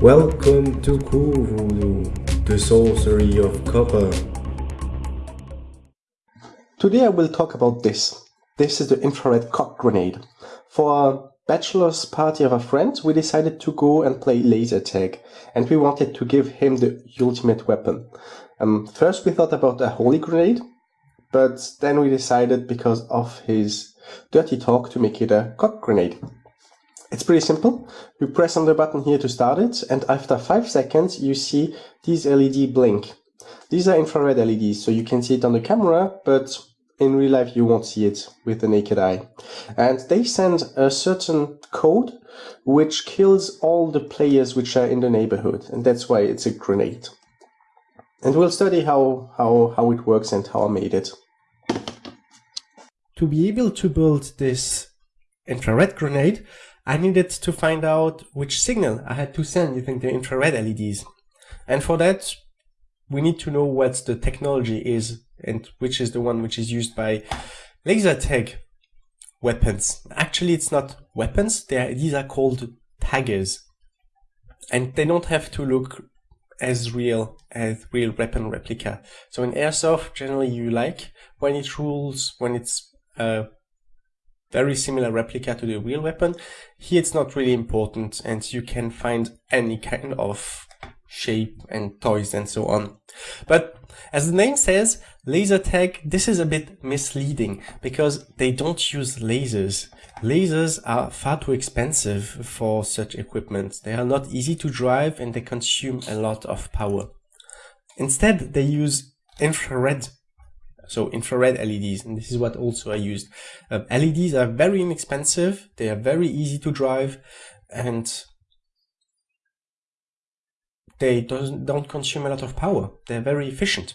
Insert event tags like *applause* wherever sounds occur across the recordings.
Welcome to Voodoo, the sorcery of copper. Today I will talk about this. This is the infrared cock grenade. For a bachelor's party of a friend, we decided to go and play laser tag, and we wanted to give him the ultimate weapon. Um, first we thought about a holy grenade, but then we decided because of his dirty talk to make it a cock grenade. It's pretty simple. You press on the button here to start it, and after 5 seconds you see these LED blink. These are infrared LEDs, so you can see it on the camera, but in real life you won't see it with the naked eye. And they send a certain code which kills all the players which are in the neighborhood, and that's why it's a grenade. And we'll study how, how, how it works and how I made it. To be able to build this infrared grenade, I needed to find out which signal I had to send using the infrared LEDs. And for that, we need to know what the technology is and which is the one which is used by laser tag weapons. Actually, it's not weapons. Are, these are called taggers. And they don't have to look as real as real weapon replica. So in airsoft, generally you like when it rules, when it's a very similar replica to the real weapon. Here it's not really important and you can find any kind of shape and toys and so on. But as the name says, laser tag, this is a bit misleading because they don't use lasers. Lasers are far too expensive for such equipment. They are not easy to drive and they consume a lot of power. Instead, they use infrared so infrared LEDs, and this is what also I used. Uh, LEDs are very inexpensive, they are very easy to drive, and they don't consume a lot of power. They're very efficient.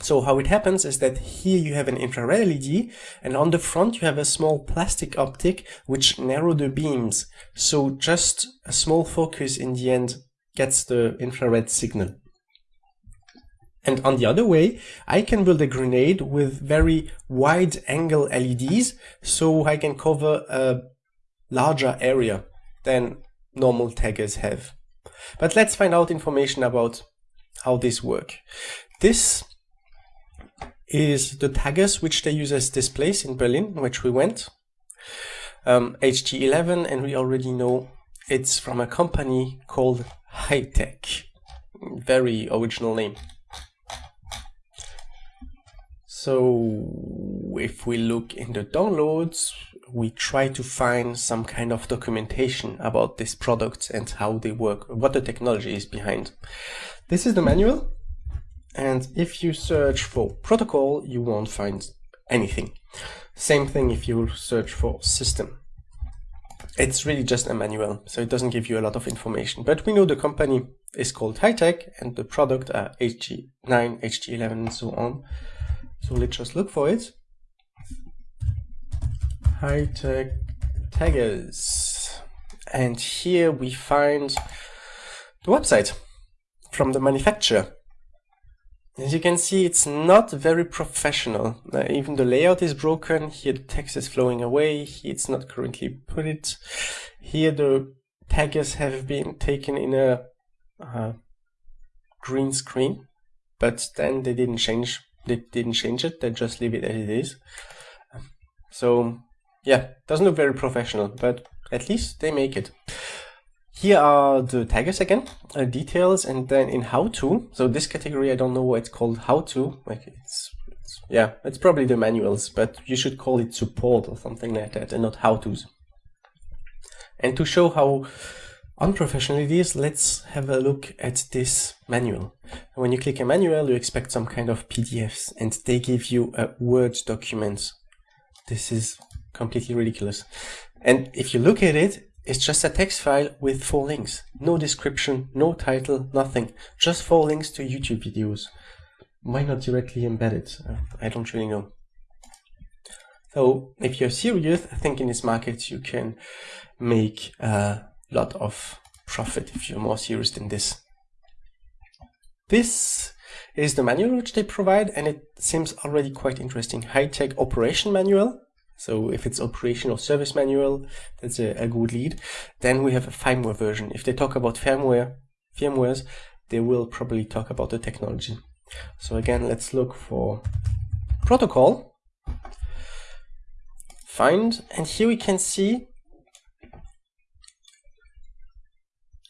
So how it happens is that here you have an infrared LED and on the front you have a small plastic optic which narrow the beams. So just a small focus in the end gets the infrared signal. And on the other way, I can build a grenade with very wide angle LEDs so I can cover a larger area than normal taggers have. But let's find out information about how this work. This is the taggers which they use as displays in Berlin, which we went. Um, HT11, and we already know it's from a company called Hitec. Very original name. So if we look in the downloads, we try to find some kind of documentation about this product and how they work, what the technology is behind. This is the manual. And if you search for protocol, you won't find anything. Same thing if you search for system. It's really just a manual, so it doesn't give you a lot of information. But we know the company is called Hitec and the product are HT9, HT11 and so on. So let's just look for it. High Hitec taggers. And here we find the website from the manufacturer. As you can see, it's not very professional. Uh, even the layout is broken. Here the text is flowing away. Here it's not currently put it. Here the taggers have been taken in a uh, green screen, but then they didn't change. They didn't change it. They just leave it as it is. So yeah, doesn't look very professional, but at least they make it. Here are the taggers again, uh, details, and then in how to. So this category, I don't know why it's called how to. Like it's, it's, yeah, it's probably the manuals, but you should call it support or something like that, and not how tos. And to show how unprofessional is, let's have a look at this manual. When you click a manual, you expect some kind of PDFs, and they give you a Word document. This is completely ridiculous. And if you look at it, it's just a text file with four links. No description, no title, nothing. Just four links to YouTube videos. Why not directly embed it? Uh, I don't really know. So if you're serious, I think in this market you can make a lot of profit if you're more serious than this. This is the manual which they provide and it seems already quite interesting. High-tech operation manual So if it's operational service manual, that's a, a good lead. Then we have a firmware version. If they talk about firmware, firmwares, they will probably talk about the technology. So again, let's look for protocol, find, and here we can see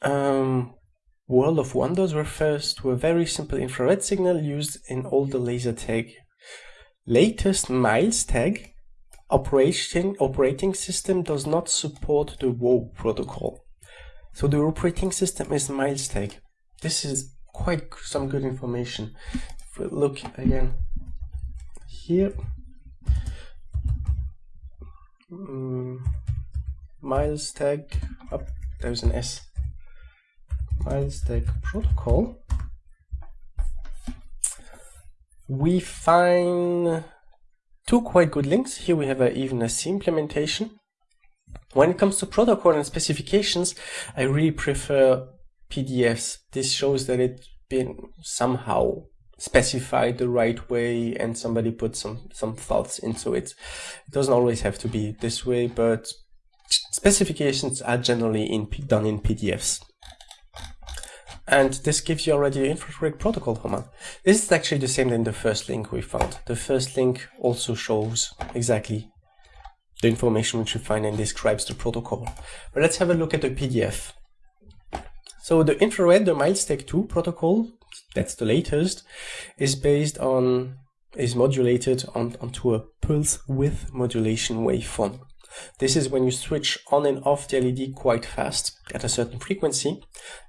um, World of Wonders refers to a very simple infrared signal used in all the laser tag. Latest Miles tag operating, operating system does not support the WoW protocol. So the operating system is Miles tag. This is quite some good information. If we look again here, um, Miles tag, oh, there's an S. Miles tag protocol. We find two quite good links. Here we have a, even a C implementation. When it comes to protocol and specifications, I really prefer PDFs. This shows that it's been somehow specified the right way and somebody put some, some thoughts into it. It doesn't always have to be this way, but specifications are generally in, done in PDFs. And this gives you already infrared protocol, Homa. This is actually the same than the first link we found. The first link also shows exactly the information which you find and describes the protocol. But let's have a look at the PDF. So the infrared, the MilesTag 2 protocol, that's the latest, is based on, is modulated on, onto a pulse width modulation waveform. This is when you switch on and off the LED quite fast at a certain frequency.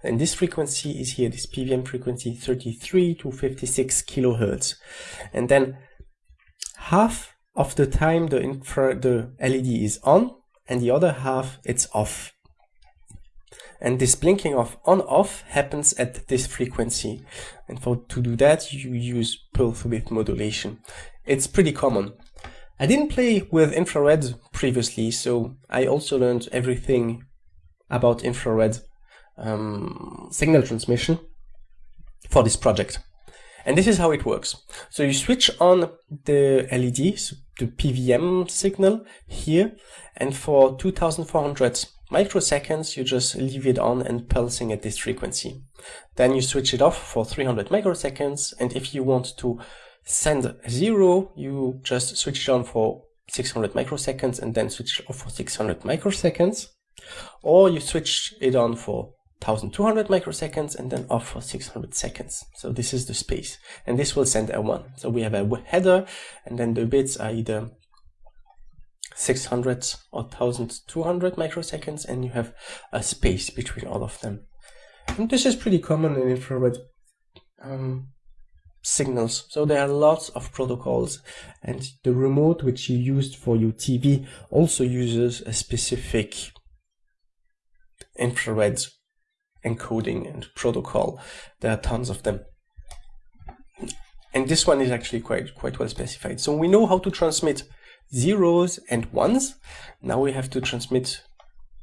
And this frequency is here, this PWM frequency 33 to 56 kilohertz. And then half of the time the, infra the LED is on and the other half it's off. And this blinking of on off happens at this frequency. And for to do that, you use pulse width modulation. It's pretty common. I didn't play with infrared previously, so I also learned everything about infrared um, signal transmission for this project. And this is how it works. So you switch on the LED, so the PWM signal here, and for 2400 microseconds, you just leave it on and pulsing at this frequency. Then you switch it off for 300 microseconds, and if you want to send zero, you just switch it on for 600 microseconds and then switch off for 600 microseconds. Or you switch it on for 1200 microseconds and then off for 600 seconds. So this is the space and this will send a one. So we have a header and then the bits are either 600 or 1200 microseconds and you have a space between all of them. And this is pretty common in infrared. Um, signals. So there are lots of protocols and the remote which you used for your TV also uses a specific infrared encoding and protocol. There are tons of them. And this one is actually quite, quite well specified. So we know how to transmit zeros and ones. Now we have to transmit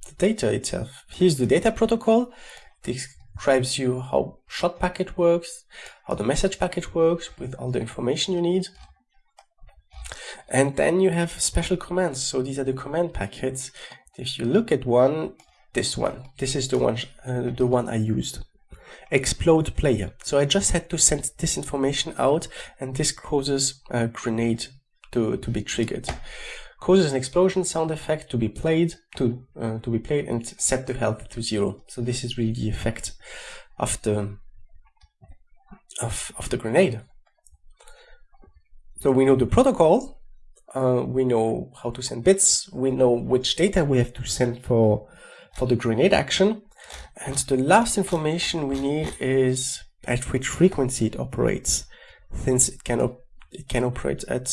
the data itself. Here's the data protocol. This describes you how shot packet works, how the message packet works with all the information you need. And then you have special commands. So these are the command packets. If you look at one, this one, this is the one, uh, the one I used. Explode player. So I just had to send this information out and this causes a grenade to, to be triggered causes an explosion sound effect to be played to uh, to be played and set the health to zero. So this is really the effect of the of of the grenade. So we know the protocol, uh, we know how to send bits, we know which data we have to send for for the grenade action, and the last information we need is at which frequency it operates, since it can it can operate at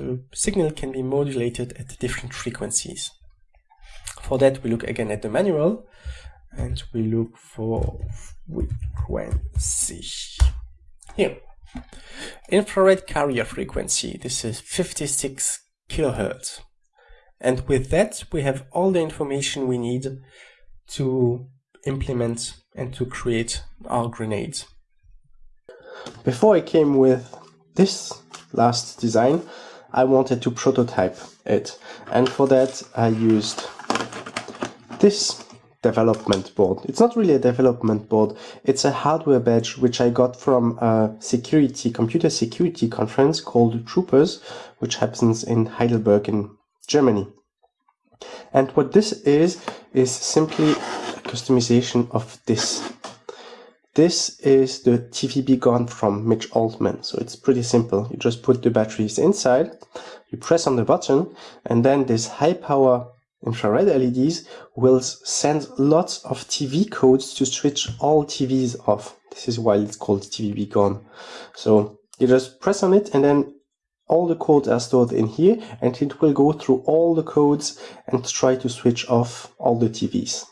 the signal can be modulated at different frequencies. For that, we look again at the manual and we look for frequency. Here, infrared carrier frequency. This is 56 kilohertz. And with that, we have all the information we need to implement and to create our grenades. Before I came with this last design, I wanted to prototype it. And for that, I used this development board. It's not really a development board. It's a hardware badge which I got from a security, computer security conference called Troopers, which happens in Heidelberg in Germany. And what this is, is simply a customization of this. This is the TV-B-Gone from Mitch Altman. So it's pretty simple. You just put the batteries inside, you press on the button, and then this high power infrared LEDs will send lots of TV codes to switch all TVs off. This is why it's called TV-B-Gone. So you just press on it and then all the codes are stored in here and it will go through all the codes and try to switch off all the TVs.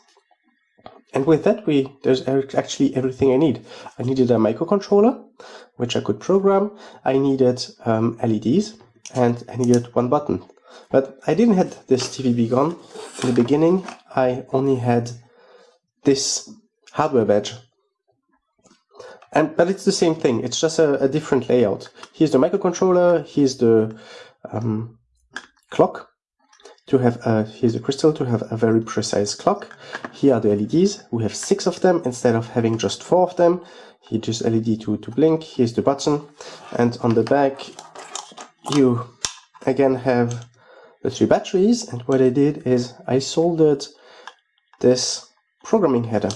And with that, we there's actually everything I need. I needed a microcontroller, which I could program. I needed um, LEDs, and I needed one button. But I didn't have this TV-B-Gone in the beginning. I only had this hardware badge. And, but it's the same thing. It's just a, a different layout. Here's the microcontroller. Here's the um, clock to have a, here's a crystal to have a very precise clock. Here are the LEDs. We have six of them instead of having just four of them. Here just LED to, to blink. Here's the button. And on the back, you again have the three batteries and what I did is I soldered this programming header.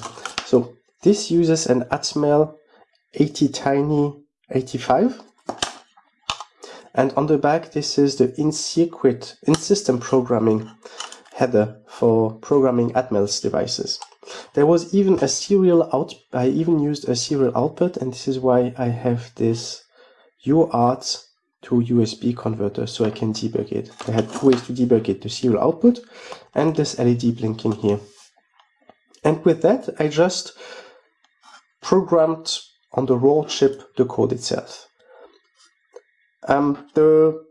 So this uses an Atmel ATtiny 85 and on the back this is the in-circuit, in-system programming header for programming Atmel's devices. There was even a serial out, I even used a serial output and this is why I have this UART to USB converter so I can debug it. I had two ways to debug it, the serial output and this LED blinking here. And with that, I just programmed on the raw chip the code itself. Um, the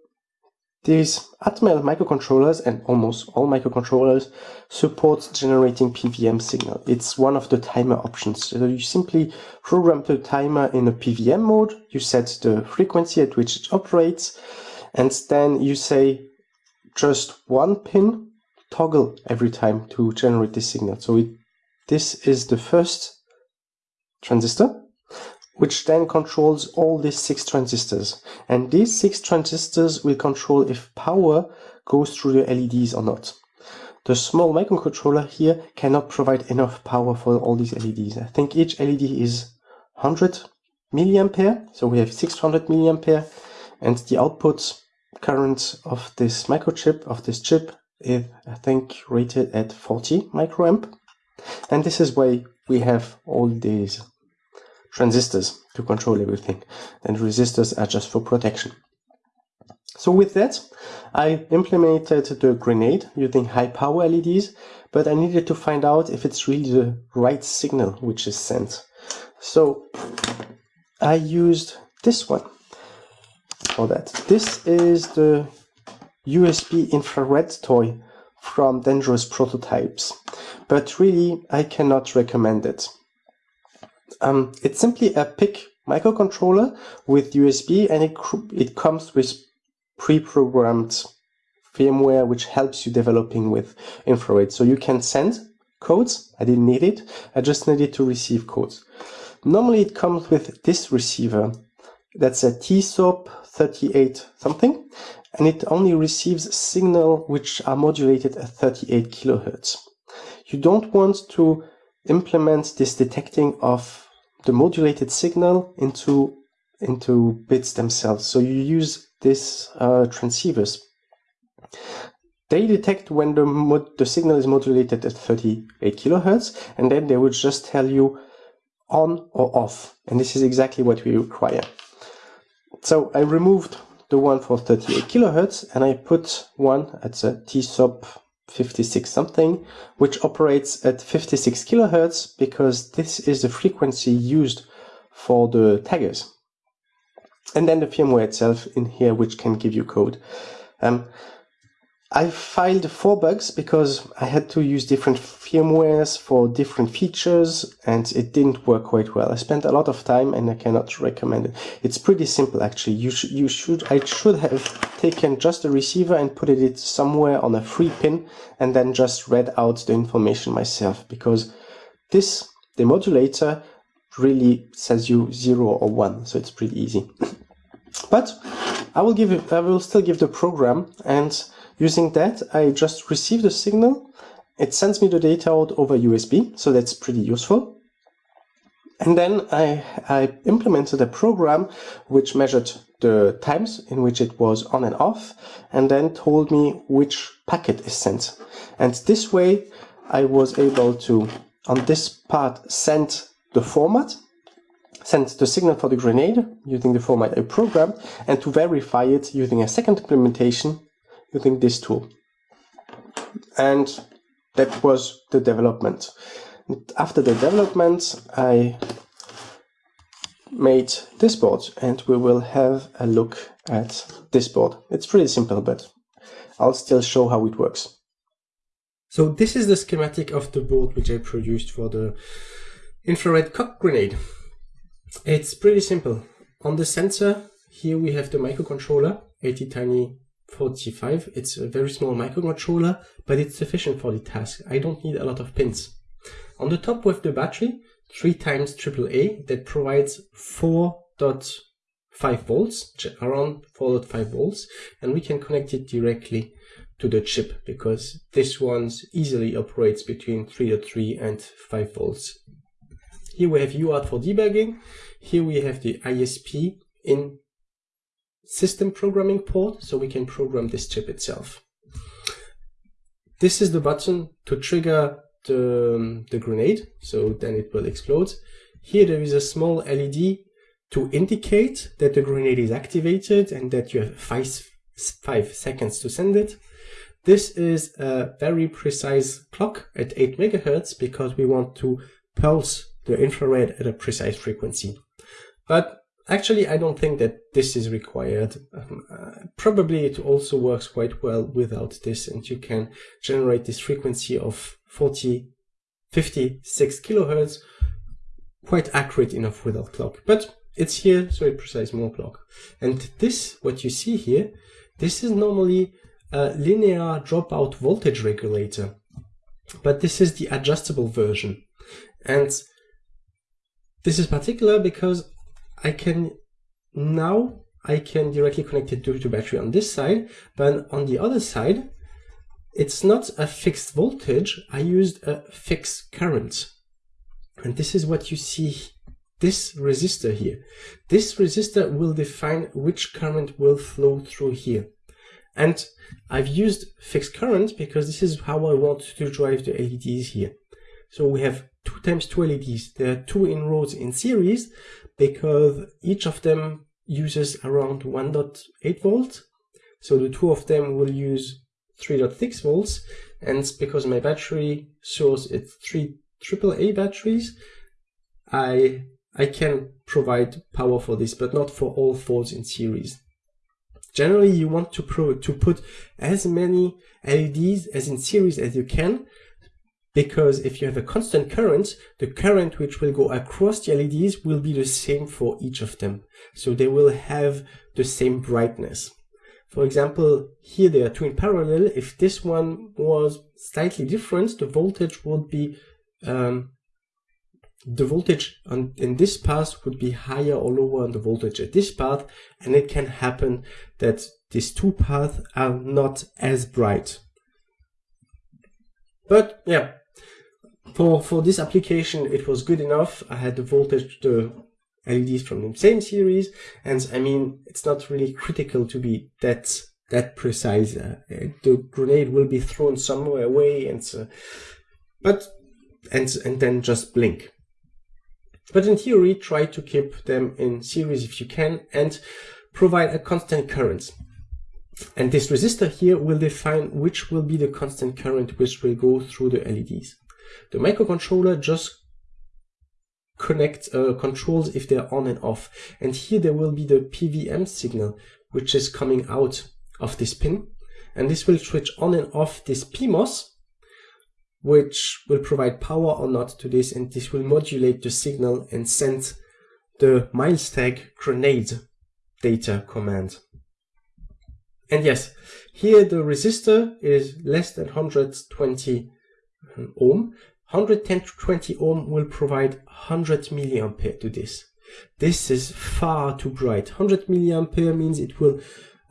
these Atmel microcontrollers and almost all microcontrollers support generating PWM signal. It's one of the timer options. So you simply program the timer in a PWM mode, you set the frequency at which it operates, and then you say just one pin toggle every time to generate this signal. So it, this is the first transistor which then controls all these six transistors. And these six transistors will control if power goes through the LEDs or not. The small microcontroller here cannot provide enough power for all these LEDs. I think each LED is 100 milliampere, so we have 600 milliampere, and the output current of this microchip, of this chip, is I think rated at 40 microamp. And this is why we have all these transistors to control everything. And resistors are just for protection. So with that, I implemented the grenade using high power LEDs, but I needed to find out if it's really the right signal which is sent. So I used this one for that. This is the USB infrared toy from Dangerous Prototypes, but really I cannot recommend it. Um, it's simply a PIC microcontroller with USB and it, it comes with pre-programmed firmware which helps you developing with infrared. So you can send codes. I didn't need it. I just needed to receive codes. Normally it comes with this receiver. That's a TSOP 38 something. And it only receives signal which are modulated at 38 kilohertz. You don't want to implement this detecting of the modulated signal into into bits themselves. So you use these uh, transceivers. They detect when the, mod the signal is modulated at 38 kilohertz, and then they would just tell you on or off. And this is exactly what we require. So I removed the one for 38 kilohertz, and I put one at the TSOP 56 something, which operates at 56 kilohertz because this is the frequency used for the taggers. And then the firmware itself in here, which can give you code. Um, I filed four bugs because I had to use different firmwares for different features and it didn't work quite well. I spent a lot of time and I cannot recommend it. It's pretty simple actually. You, sh you should, I should have taken just a receiver and put it somewhere on a free pin and then just read out the information myself because this demodulator really says you zero or one. So it's pretty easy. *laughs* but I will give it, I will still give the program and Using that, I just receive the signal. It sends me the data out over USB, so that's pretty useful. And then I, I implemented a program which measured the times in which it was on and off, and then told me which packet is sent. And this way, I was able to, on this part, send the format, send the signal for the grenade using the format I programmed, and to verify it using a second implementation using this tool. And that was the development. After the development, I made this board and we will have a look at this board. It's pretty simple, but I'll still show how it works. So this is the schematic of the board which I produced for the infrared cock grenade. It's pretty simple. On the sensor, here we have the microcontroller, ATtiny 45. It's a very small microcontroller, but it's sufficient for the task. I don't need a lot of pins. On the top with the battery, 3 times AAA that provides 4.5 volts, around 4.5 volts, and we can connect it directly to the chip because this one easily operates between 3.3 and 5 volts. Here we have UART for debugging. Here we have the ISP in system programming port so we can program this chip itself. This is the button to trigger the, um, the grenade, so then it will explode. Here there is a small LED to indicate that the grenade is activated and that you have five, five seconds to send it. This is a very precise clock at 8 megahertz because we want to pulse the infrared at a precise frequency. But Actually, I don't think that this is required. Um, uh, probably it also works quite well without this and you can generate this frequency of 40, 56 kilohertz quite accurate enough without clock. But it's here, so it precise more clock. And this, what you see here, this is normally a linear dropout voltage regulator. But this is the adjustable version. And this is particular because I can now I can directly connect it to the battery on this side, but on the other side, it's not a fixed voltage. I used a fixed current. And this is what you see, this resistor here. This resistor will define which current will flow through here. And I've used fixed current because this is how I want to drive the LEDs here. So we have two times two LEDs. There are two in rows in series, because each of them uses around 1.8 volts. So the two of them will use 3.6 volts. And because my battery source is three AAA batteries, I, I can provide power for this, but not for all fours in series. Generally, you want to, to put as many LEDs as in series as you can because if you have a constant current, the current which will go across the LEDs will be the same for each of them. So they will have the same brightness. For example, here they are two in parallel. If this one was slightly different, the voltage would be, um, the voltage on, in this path would be higher or lower than the voltage at this path. And it can happen that these two paths are not as bright. But yeah, for, for this application, it was good enough. I had the voltage, the LEDs from the same series. And I mean, it's not really critical to be that, that precise. Uh, the grenade will be thrown somewhere away and so, but, and, and then just blink. But in theory, try to keep them in series if you can and provide a constant current. And this resistor here will define which will be the constant current which will go through the LEDs. The microcontroller just connects, uh, controls if they're on and off. And here there will be the PWM signal, which is coming out of this pin. and this will switch on and off this PMOS, which will provide power or not to this, and this will modulate the signal and send the miles tag grenade data command. And yes, here the resistor is less than 120 ohm. 110 to 20 ohm will provide 100 milliampere to this. This is far too bright. 100 milliampere means it will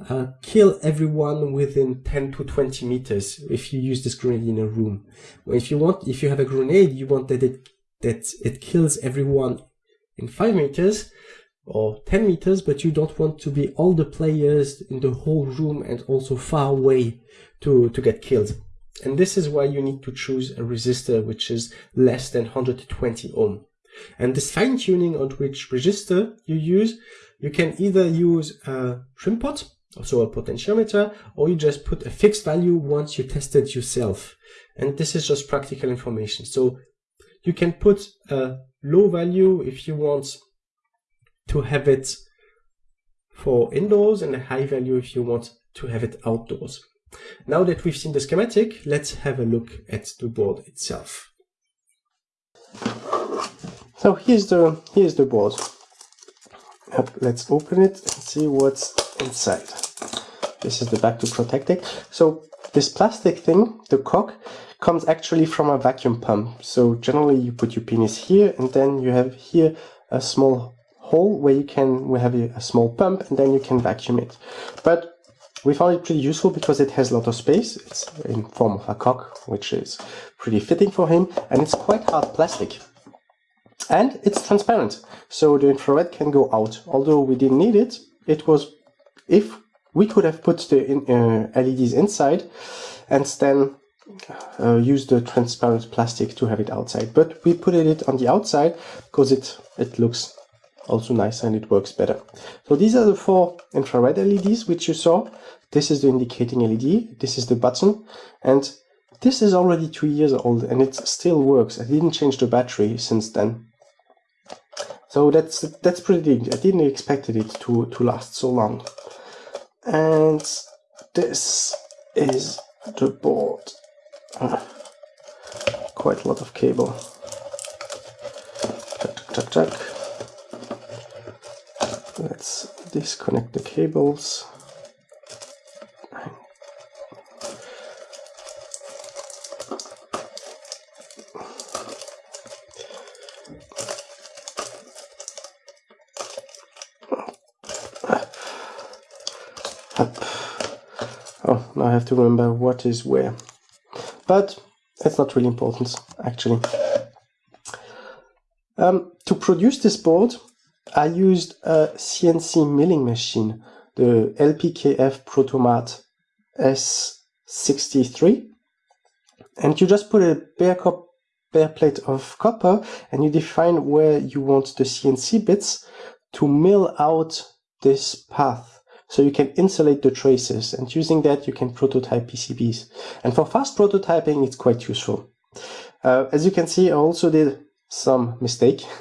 uh, kill everyone within 10 to 20 meters if you use this grenade in a room. If you want, if you have a grenade, you want that it that it kills everyone in 5 meters or 10 meters, but you don't want to be all the players in the whole room and also far away to, to get killed. And this is why you need to choose a resistor which is less than 120 ohm. And this fine tuning on which resistor you use, you can either use a trim pot, also a potentiometer, or you just put a fixed value once you tested yourself. And this is just practical information. So you can put a low value if you want to have it for indoors and a high value if you want to have it outdoors. Now that we've seen the schematic, let's have a look at the board itself. So here's the here's the board. Let's open it and see what's inside. This is the back to protect it. So this plastic thing, the cock, comes actually from a vacuum pump. So generally you put your penis here and then you have here a small hole where you can we have a, a small pump and then you can vacuum it. But we found it pretty useful because it has a lot of space. It's in form of a cock, which is pretty fitting for him, and it's quite hard plastic. And it's transparent, so the infrared can go out. Although we didn't need it, it was, if we could have put the in, uh, LEDs inside and then uh, use the transparent plastic to have it outside. But we put it on the outside because it, it looks also nice and it works better. So these are the four infrared LEDs which you saw. This is the indicating LED, this is the button, and this is already two years old and it still works. I didn't change the battery since then. So that's that's pretty I didn't expect it to, to last so long. And this is the board. Uh, quite a lot of cable. Tuck, tuck, tuck. Let's disconnect the cables. Oh, now I have to remember what is where. But it's not really important, actually. Um, to produce this board, I used a CNC milling machine, the LPKF Protomat S63. And you just put a bare, bare plate of copper and you define where you want the CNC bits to mill out this path so you can insulate the traces and using that you can prototype PCBs. And for fast prototyping, it's quite useful. Uh, as you can see, I also did some mistake. *laughs*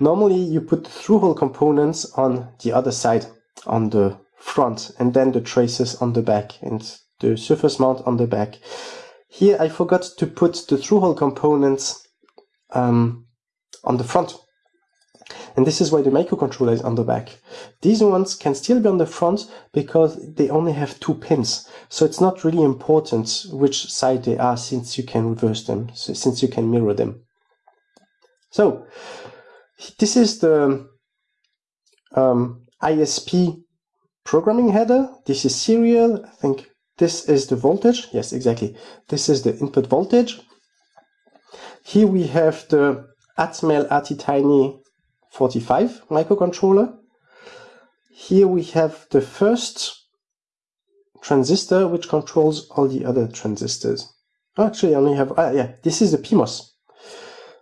Normally you put the through-hole components on the other side, on the front, and then the traces on the back and the surface mount on the back. Here I forgot to put the through-hole components um, on the front and this is why the microcontroller is on the back. These ones can still be on the front because they only have two pins. So it's not really important which side they are since you can reverse them, since you can mirror them. So this is the um, ISP programming header. This is serial. I think this is the voltage. Yes, exactly. This is the input voltage. Here we have the Atmel ATtiny 45 microcontroller. Here we have the first transistor which controls all the other transistors. Actually, I only have, ah, yeah, this is the PMOS.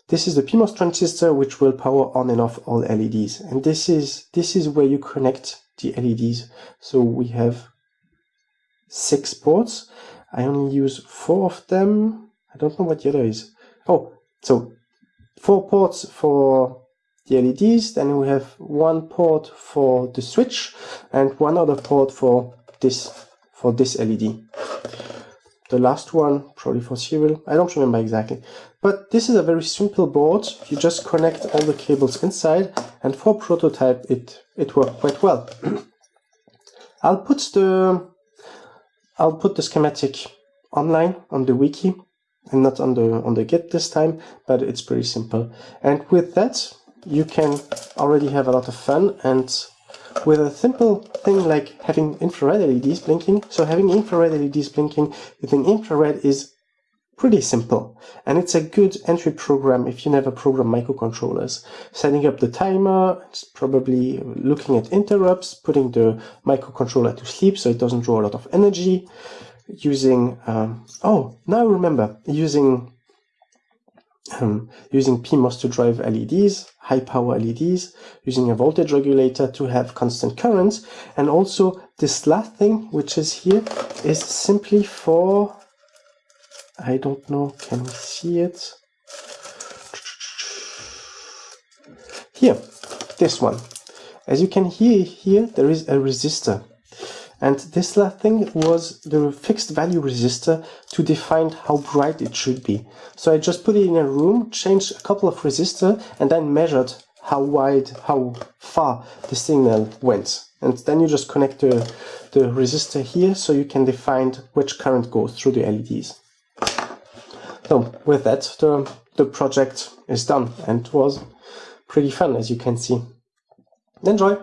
This is the PMOS transistor which will power on and off all LEDs. And this is, this is where you connect the LEDs. So we have six ports. I only use four of them. I don't know what the other is. Oh, so four ports for the LEDs. Then we have one port for the switch and one other port for this for this LED. The last one, probably for serial, I don't remember exactly. But this is a very simple board. You just connect all the cables inside, and for prototype, it, it worked quite well. *clears throat* I'll put the I'll put the schematic online on the wiki and not on the on the git this time, but it's pretty simple. And with that, you can already have a lot of fun and with a simple thing like having infrared LEDs blinking. So having infrared LEDs blinking using infrared is pretty simple and it's a good entry program if you never program microcontrollers. Setting up the timer, probably looking at interrupts, putting the microcontroller to sleep so it doesn't draw a lot of energy, using, um, oh, now I remember, using um, using PMOS to drive LEDs, high power LEDs, using a voltage regulator to have constant currents, and also this last thing, which is here, is simply for, I don't know, can we see it? Here, this one. As you can hear here, there is a resistor. And this last thing was the fixed value resistor to define how bright it should be. So I just put it in a room, changed a couple of resistor, and then measured how wide, how far the signal went. And then you just connect the, the resistor here so you can define which current goes through the LEDs. So with that, the, the project is done and was pretty fun as you can see. Enjoy!